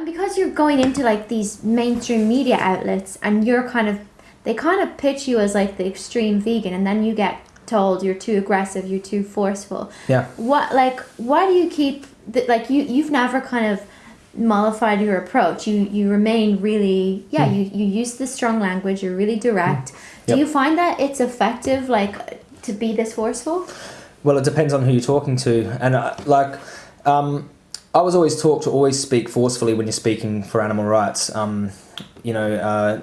and because you're going into like these mainstream media outlets and you're kind of they kind of pitch you as like the extreme vegan and then you get told you're too aggressive, you're too forceful. Yeah. What like why do you keep the, like you you've never kind of mollified your approach. You you remain really yeah, Hmm. you you use the strong language, you're really direct. Do Yep. you find that it's effective like to be this forceful? Well, it depends on who you're talking to, and uh, like, um, I was always taught to always speak forcefully when you're speaking for animal rights. Um, you know, uh,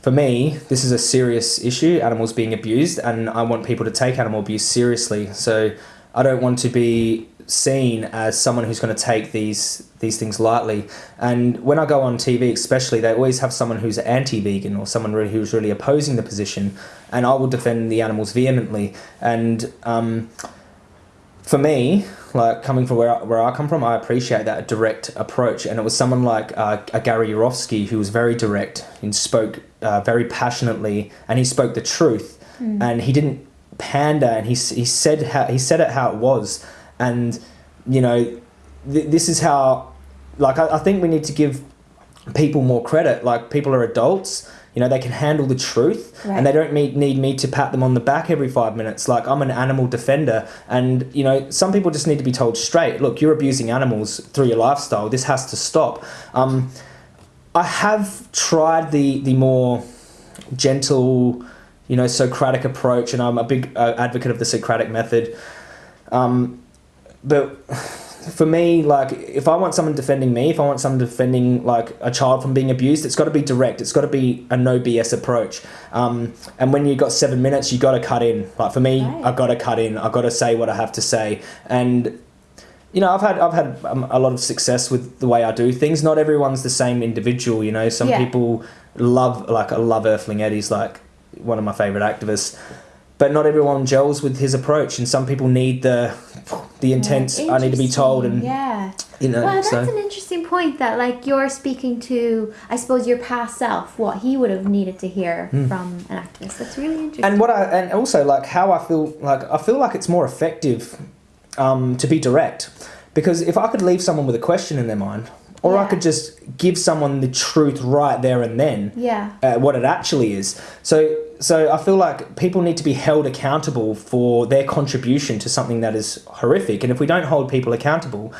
for me, this is a serious issue: animals being abused, and I want people to take animal abuse seriously. So I don't want to be seen as someone who's going to take these these things lightly. And when I go on TV, especially, they always have someone who's anti-vegan or someone really, who's really opposing the position, and I will defend the animals vehemently. And um, for me, like coming from where I, where I come from, I appreciate that direct approach. And it was someone like uh, a Gary Yourofsky who was very direct and spoke uh, very passionately, and he spoke the truth, and he didn't pander, and he he said how he said it how it was, and you know, th- this is how, like I, I think we need to give people more credit. Like people are adults. You know, they can handle the truth Right. and they don't need, need me to pat them on the back every five minutes. Like, I'm an animal defender. And, you know, some people just need to be told straight look, you're abusing animals through your lifestyle. This has to stop. Um, I have tried the, the more gentle, you know, Socratic approach, and I'm a big uh, advocate of the Socratic method. Um, but for me, like, if I want someone defending me, if I want someone defending like a child from being abused, it's got to be direct. It's got to be a no BS approach. Um, and when you've got seven minutes, you got to cut in. Like for me, Right. I got to cut in. I've got to say what I have to say. And you know, I've had I've had um, a lot of success with the way I do things. Not everyone's the same individual. You know, some Yeah. people love like I love Earthling Ed is like one of my favorite activists. But not everyone gels with his approach, and some people need the the intense. I need to be told, and yeah. you know. Well, that's so an interesting point that like you're speaking to, I suppose your past self, what he would have needed to hear from an activist. That's really interesting. And what I and also like how I feel like I feel like it's more effective um, to be direct because if I could leave someone with a question in their mind, or I could just give someone the truth right there and then, yeah. uh, what it actually is. So, so I feel like people need to be held accountable for their contribution to something that is horrific. And if we don't hold people accountable,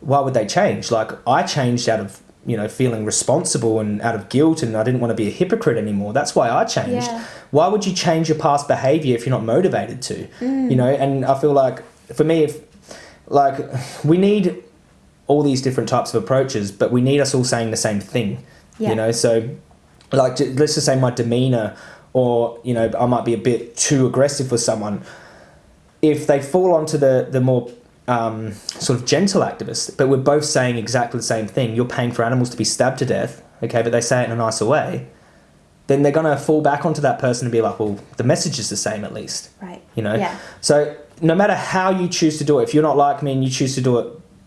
why would they change? Like I changed out of you know feeling responsible and out of guilt, and I didn't want to be a hypocrite anymore. That's why I changed. Yeah. Why would you change your past behavior if you're not motivated to? Mm. You know, and I feel like for me, if like we need all these different types of approaches, but we need us all saying the same thing. Yeah. You know, so like let's just say my demeanor, or you know, I might be a bit too aggressive with someone. If they fall onto the the more um, sort of gentle activists, but we're both saying exactly the same thing. You're paying for animals to be stabbed to death, okay, but they say it in a nicer way. Then they're gonna fall back onto that person and be like, well, the message is the same at least Right. you know Yeah. so no matter how you choose to do it if you're not like me and you choose to do it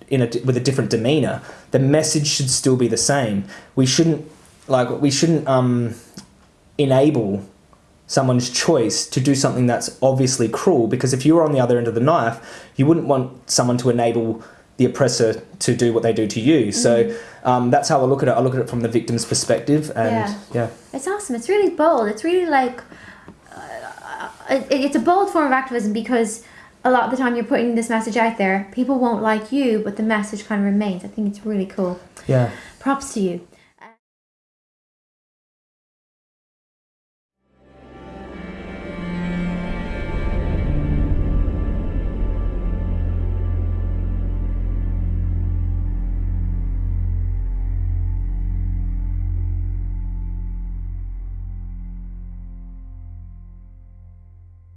in a with a different demeanor the message should still be the same we shouldn't like we shouldn't um enable someone's choice to do something that's obviously cruel because if you were on the other end of the knife you wouldn't want someone to enable the oppressor to do what they do to you so um, that's how I look at it I look at it from the victim's perspective and Yeah. yeah It's awesome. It's really bold. It's really like uh, it, it's a bold form of activism because a lot of the time you're putting this message out there. People won't like you, but the message kind of remains. I think it's really cool. yeah Props to you.